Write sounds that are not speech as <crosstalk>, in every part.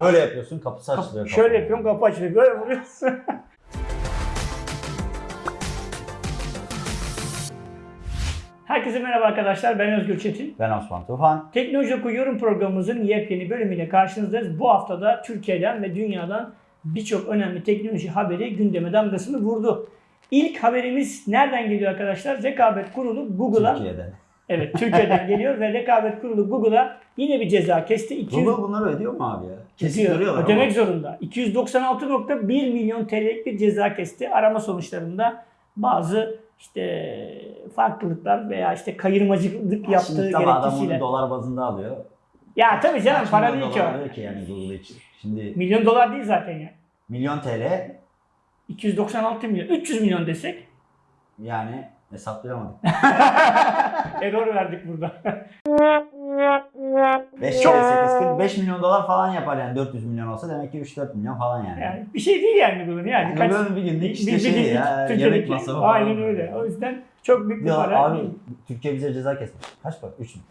Öyle yapıyorsun kapısı Kap- açılıyor. şöyle kapanıyor. yapıyorum kapı açılıyor. Böyle vuruyorsun. <laughs> Herkese merhaba arkadaşlar. Ben Özgür Çetin. Ben Osman Tufan. Teknoloji Oku Yorum programımızın yepyeni bölümüyle karşınızdayız. Bu haftada Türkiye'den ve dünyadan birçok önemli teknoloji haberi gündeme damgasını vurdu. İlk haberimiz nereden geliyor arkadaşlar? Rekabet Kurulu Google'a Türkiye'den. Evet Türkiye'den geliyor ve <laughs> Rekabet Kurulu Google'a yine bir ceza kesti. 200 Google bunları ödüyor mu abi ya? Görüyorlar ödemek ama. zorunda. 296.1 milyon TL'lik bir ceza kesti. Arama sonuçlarında bazı işte farklılıklar veya işte kayırmacılık yaptığı Şimdi tabii adam onu gerekçesiyle. dolar bazında alıyor. Ya tabii canım Kaç para değil ki o. ki yani Google için. Şimdi Milyon dolar değil zaten ya. milyon TL 296 milyon. 300 milyon desek yani hesaplayamadık. <laughs> error verdik burada. <laughs> 5 Çok- kere 8 45 milyon dolar falan yapar yani 400 milyon olsa demek ki 3-4 milyon falan yani. Yani bir şey değil yani bunun yani. Yani Kaç- böyle bir günlük işte bir- bir şey günlük ya Türkiye'deki- yemek masrafı Aynen falan. öyle. O yüzden çok büyük bir Ya para. abi Türkiye bize ceza kesmiş. Kaç para? 3 mü?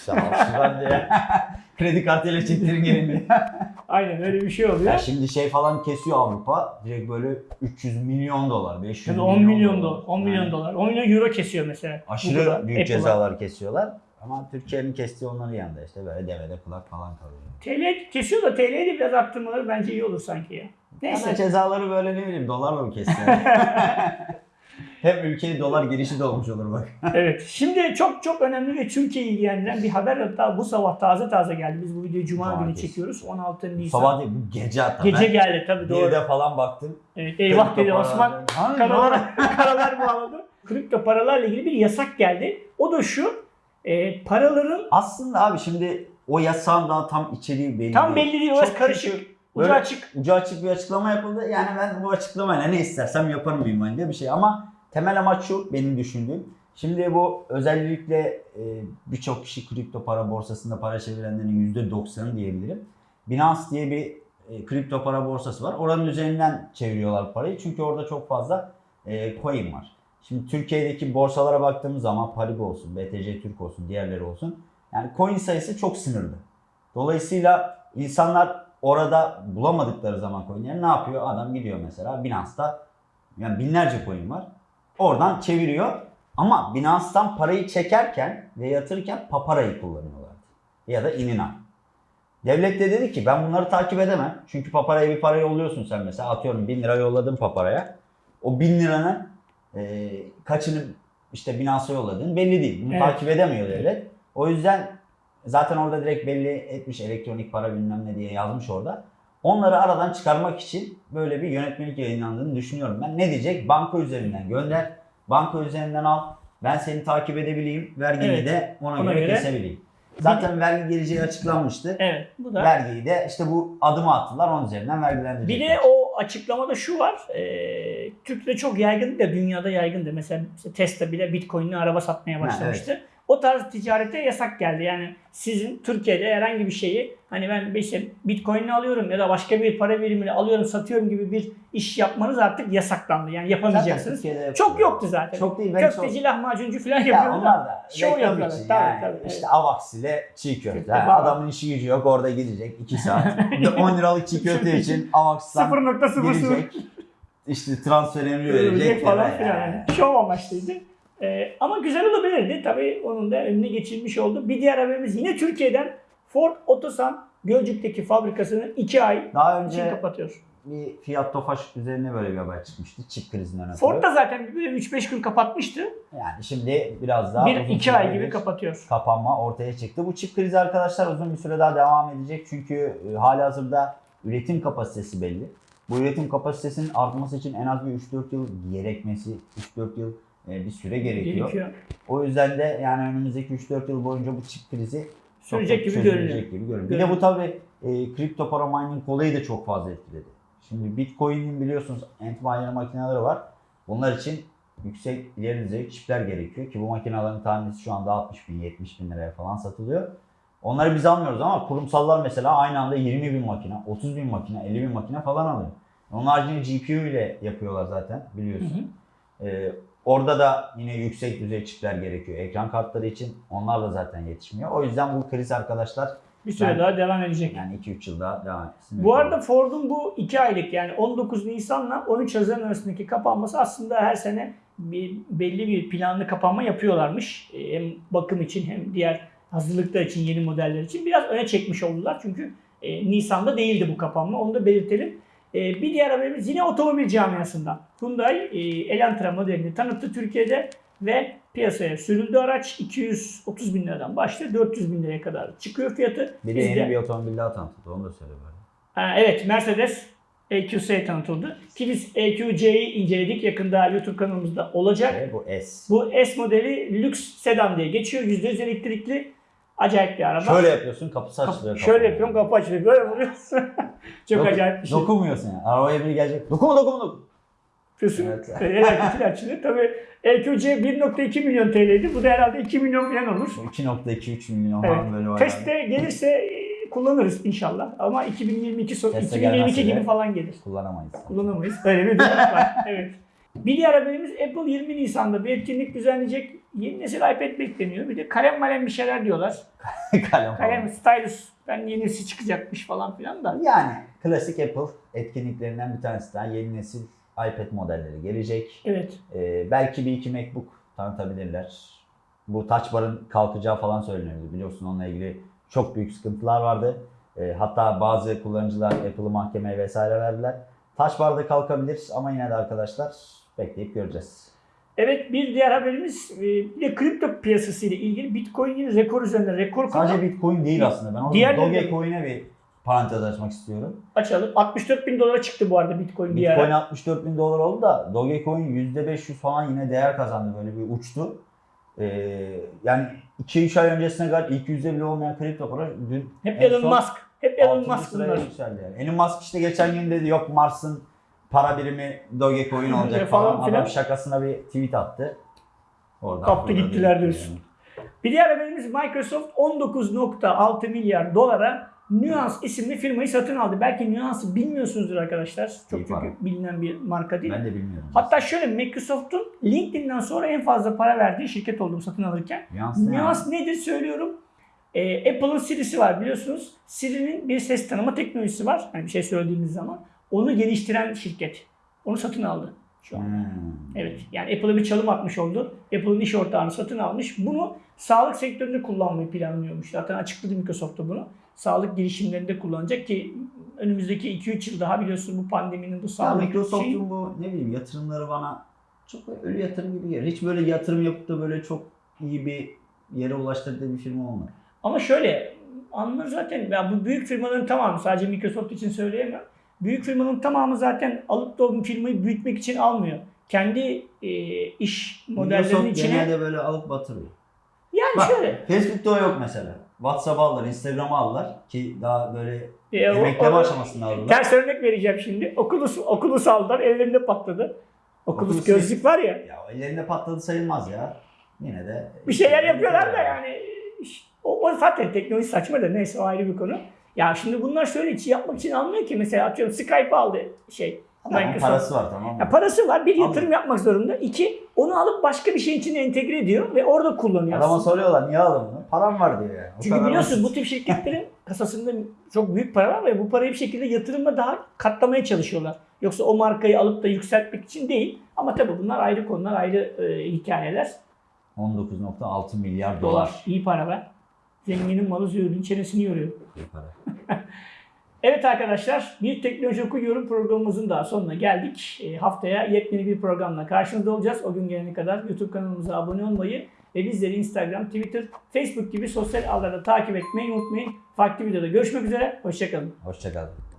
Sağ ol. Ben de <laughs> kredi kartıyla çektirin gelin. <laughs> Aynen öyle bir şey oluyor. Ya şimdi şey falan kesiyor Avrupa. Direkt böyle 300 milyon dolar, 500 Tabii milyon 10 milyon dolar, 10 milyon Yani dolar, 10 milyon euro kesiyor mesela. Aşırı Google'a, büyük Apple'a. cezalar kesiyorlar. Ama Türkiye'nin kestiği onların yanında işte böyle devede kulak falan kalıyor. TL kesiyor da TL'yi de biraz arttırmaları bence iyi olur sanki ya. Neyse Neyse. cezaları böyle ne bileyim dolarla mı kesse? <laughs> Hem ülkeye dolar girişi de olmuş olur bak. <laughs> evet. Şimdi çok çok önemli ve Türkiye'yi ilgilendiren bir haber hatta bu sabah taze taze geldi. Biz bu videoyu Cuma günü çekiyoruz. 16 Nisan. Sabah değil bu gece hatta. Gece ben geldi tabii doğru. Bir de falan baktım. Evet, eyvah dedi Osman. Karalar, <laughs> karalar bağladı. Kripto paralarla ilgili bir yasak geldi. O da şu. e, paraların Aslında abi şimdi o yasağın daha tam içeriği belli tam belli değil. Orası karışık. küçük, Ucu açık. Ucu açık bir açıklama yapıldı. Yani ben bu açıklamayla ne istersem yaparım mıyım diye bir şey. Ama temel amaç şu benim düşündüğüm. Şimdi bu özellikle e, birçok kişi kripto para borsasında para çevirenlerin %90'ı diyebilirim. Binance diye bir e, kripto para borsası var. Oranın üzerinden çeviriyorlar parayı. Çünkü orada çok fazla e, coin var. Şimdi Türkiye'deki borsalara baktığımız zaman Paribu olsun, BTC Türk olsun, diğerleri olsun. Yani coin sayısı çok sınırlı. Dolayısıyla insanlar orada bulamadıkları zaman coinleri ne yapıyor? Adam gidiyor mesela Binance'da yani binlerce coin var. Oradan çeviriyor. Ama Binance'tan parayı çekerken ve yatırırken paparayı kullanıyorlardı. Ya da inina. Devlet de dedi ki ben bunları takip edemem. Çünkü paparaya bir para yolluyorsun sen mesela. Atıyorum 1000 lira yolladın paparaya. O 1000 liranın e, kaçını işte Binance'a yolladın belli değil. Bunu Evet. takip edemiyor devlet. O yüzden zaten orada direkt belli etmiş elektronik para bilmem ne diye yazmış orada. Onları aradan çıkarmak için böyle bir yönetmelik yayınlandığını düşünüyorum ben. Ne diyecek? Banka üzerinden gönder. Banka üzerinden al. Ben seni takip edebileyim. Vergini Evet. de ona, Ona göre, göre. kesebileyim. Zaten vergi geleceği açıklanmıştı. Evet. Bu da Vergiyi de işte bu adımı attılar. Onun üzerinden vergilendirecekler. Bir de o açıklamada şu var. E, Türkiye'de çok yaygın da dünyada yaygın da. Mesela işte Tesla bile Bitcoin'li araba satmaya Ha, başlamıştı. O tarz ticarete yasak geldi. Yani sizin Türkiye'de herhangi bir şeyi hani ben işte Bitcoin'le alıyorum ya da başka bir para birimini alıyorum satıyorum gibi bir iş yapmanız artık yasaklandı. Yani yapamayacaksınız. Çok yoktu zaten. Çok değil. Ben Köfteci, lahmacuncu falan Ya yapıyorlar. onlar da Şov yapıyorlar. için Tabii, yani. tabii, İşte evet. Avax ile çiğ köfte. Falan. adamın işi gücü yok orada gidecek 2 saat. 10 <laughs> liralık çiğ köfte için Avax'tan 0.00 girecek. İşte transfer emri verecek. falan falan. filan. Yani. Şov amaçlıydı. Ee, ama güzel olabilirdi. Tabii onun da önüne geçilmiş oldu. Bir diğer haberimiz yine Türkiye'den Ford Otosan Gölcük'teki fabrikasını 2 ay Daha için önce kapatıyor. bir Fiat Tofaş üzerine böyle bir haber çıkmıştı. Çip krizinden ötürü. Ford da zaten böyle 3-5 gün kapatmıştı. Yani şimdi biraz daha bir uzun 2 ay gibi kapatıyor. kapanma ortaya çıktı. Bu çip krizi arkadaşlar uzun bir süre daha devam edecek. Çünkü e, hali hazırda üretim kapasitesi belli. Bu üretim kapasitesinin artması için en az bir 3-4 yıl gerekmesi, 3-4 yıl e, bir süre gerekiyor. Gerekiyor. O yüzden de yani önümüzdeki 3-4 yıl boyunca bu çip krizi Sürecek gibi görünüyor. gibi görünüyor. Bir de bu tabii e, kripto para mining olayı da çok fazla etkiledi. Şimdi Bitcoin'in biliyorsunuz Antminer makineleri var. Bunlar için yüksek ileri düzey çipler gerekiyor ki bu makinelerin tanesi şu anda 60 bin 70 bin liraya falan satılıyor. Onları biz almıyoruz ama kurumsallar mesela aynı anda 20 bin makine, 30 bin makine, 50 bin makine falan alıyor. Onun haricinde GPU ile yapıyorlar zaten Hı biliyorsun. hı. Ee, orada da yine yüksek düzey çipler gerekiyor. Ekran kartları için onlar da zaten yetişmiyor. O yüzden bu kriz arkadaşlar Bir süre Ben- daha devam edecek. Yani 2-3 yıl daha devam etsin. Bu arada Ford'un bu 2 aylık yani 19 Nisan'la 13 Haziran arasındaki kapanması aslında her sene bir belli bir planlı kapanma yapıyorlarmış. E, Hem bakım için hem diğer hazırlıklar için yeni modeller için biraz öne çekmiş oldular. Çünkü e, Nisan'da değildi bu kapanma. Onu da belirtelim. E, bir diğer haberimiz yine otomobil camiasından. Hyundai e, Elantra modelini tanıttı Türkiye'de ve piyasaya sürüldü araç. 230 bin liradan başlıyor. 400 bin liraya kadar çıkıyor fiyatı. bir de Biz yeni de- bir otomobil daha tanıtıldı. Onu da söyle böyle. Ha, evet Mercedes EQC tanıtıldı. Ki biz EQC'yi inceledik. Yakında YouTube kanalımızda olacak. Ve bu S. Bu S modeli lüks sedan diye geçiyor. %100 elektrikli. Acayip bir araba. Şöyle yapıyorsun kapısı Kap- açılıyor. şöyle yapıyorum kapı açılıyor. Böyle vuruyorsun. <laughs> Çok Dok- acayip bir şey. Dokunmuyorsun yani. Arabaya biri gelecek. Dokunma dokunma dokunma. Yapıyorsun. Evet. <laughs> Elektrikli açılıyor. Tabii EQC 1.2 milyon TL'ydi. Bu da herhalde 2 milyon falan olur. 2.2-3 milyon Evet. falan böyle var. Teste gelirse e, kullanırız inşallah. Ama 2022 son, Teste 2022 gelmezse gibi falan gelir. Kullanamayız. kullanamayız. Öyle bir durum var. <laughs> Evet. Bir diğer haberimiz Apple 20 Nisan'da bir etkinlik düzenleyecek. Yeni nesil iPad bekleniyor. Bir de kalem malem bir şeyler diyorlar. <laughs> Kalem Kalem, stylus. Ben yenisi çıkacakmış falan filan da. Yani klasik Apple etkinliklerinden bir tanesi daha yeni nesil iPad modelleri gelecek. Evet. Ee, belki bir iki MacBook tanıtabilirler. Bu Touch Bar'ın kalkacağı falan söyleniyordu. Biliyorsun onunla ilgili çok büyük sıkıntılar vardı. Ee, hatta bazı kullanıcılar Apple'ı mahkemeye vesaire verdiler. Touch Bar da kalkabilir ama yine de arkadaşlar bekleyip göreceğiz. Evet bir diğer haberimiz e, bir de kripto piyasası ile ilgili Bitcoin yine rekor üzerinde rekor Sadece kırdı. Bitcoin değil aslında. Ben de- Dogecoin'e bir parantez açmak istiyorum. Açalım. 64 bin dolara çıktı bu arada Bitcoin bir Bitcoin ara. 64 bin dolar oldu da Dogecoin %500 falan yine değer kazandı. Böyle bir uçtu. Ee, yani 2-3 ay öncesine kadar ilk yüzde bile olmayan kripto para dün Hep Elon son Musk. Hep Elon Musk bunlar. yükseldi yani. Elon Musk işte geçen gün dedi yok Mars'ın para birimi Dogecoin olacak Falan falan. filan. Adam şakasına bir tweet attı. Oradan Kaptı gittiler gitti diyorsun. Bir diğer haberimiz Microsoft 19.6 milyar dolara Nuance isimli firmayı satın aldı. Belki Nuance'ı bilmiyorsunuzdur arkadaşlar. Çok İyi çünkü para. bilinen bir marka değil. Ben de bilmiyorum. Hatta şöyle Microsoft'un LinkedIn'den sonra en fazla para verdiği şirket olduğunu satın alırken. Nuance Nuance yani? nedir söylüyorum. Ee, Apple'ın Siri'si var biliyorsunuz. Siri'nin bir ses tanıma teknolojisi var. Yani bir şey söylediğimiz zaman. Onu geliştiren şirket. Onu satın aldı şu an. Hmm. Evet. Yani Apple'a bir çalım atmış oldu. Apple'ın iş ortağını satın almış. Bunu sağlık sektöründe kullanmayı planlıyormuş. Zaten açıkladı Microsoft da bunu. Sağlık girişimlerinde kullanacak ki önümüzdeki 2-3 yıl daha biliyorsun bu pandeminin bu Ya sağlık Microsoft'un şeyi- bu ne bileyim yatırımları bana çok ölü yatırım gibi geliyor. Hiç böyle yatırım yapıp da böyle çok iyi bir yere ulaştırdığı bir firma olmadı. Ama şöyle anlar zaten ya bu büyük firmaların tamamı sadece Microsoft için söyleyemem. Büyük firmanın tamamı zaten alıp da o firmayı büyütmek için almıyor. Kendi e, iş modellerinin Microsoft içine genelde böyle alıp batırıyor. yani Bak şöyle Facebook'ta o yok mesela. WhatsApp'ı aldılar, Instagram'ı aldılar ki daha böyle e, emekleme o- aşamasında aldılar. Ters örnek vereceğim şimdi. Oculus, Oculus aldılar ellerinde patladı. Oculus Oculus gözlük var ya. Ya ellerinde patladı sayılmaz ya. Yine de Bir şeyler yapıyorlar da yani. O, o zaten teknoloji saçma da neyse o ayrı bir konu. Ya şimdi bunlar şöyle hiç yapmak için almıyor ki mesela atıyorum Skype aldı şey. Microsoft. parası var tamam mı? Ya parası var. Bir yatırım Alıyor. yapmak zorunda. İki, onu alıp başka bir şeyin içine entegre ediyor ve orada kullanıyor. Adama soruyorlar niye aldın bunu? Param var diyor yani. O Çünkü biliyorsun bu tip şirketlerin <laughs> kasasında çok büyük para var ve bu parayı bir şekilde yatırımla daha katlamaya çalışıyorlar. Yoksa o markayı alıp da yükseltmek için değil. Ama tabii bunlar ayrı konular, ayrı e, hikayeler. 19.6 milyar Dolar. dolar. iyi para be. Zenginin malı züğürdün çenesini yoruyor. <laughs> Evet arkadaşlar, bir teknoloji oku yorum programımızın daha sonuna geldik. E, haftaya yepyeni bir programla karşınızda olacağız. O gün gelene kadar YouTube kanalımıza abone olmayı ve bizleri Instagram, Twitter, Facebook gibi sosyal ağlarda takip etmeyi unutmayın. Farklı videoda görüşmek üzere. Hoşçakalın. Hoşçakalın.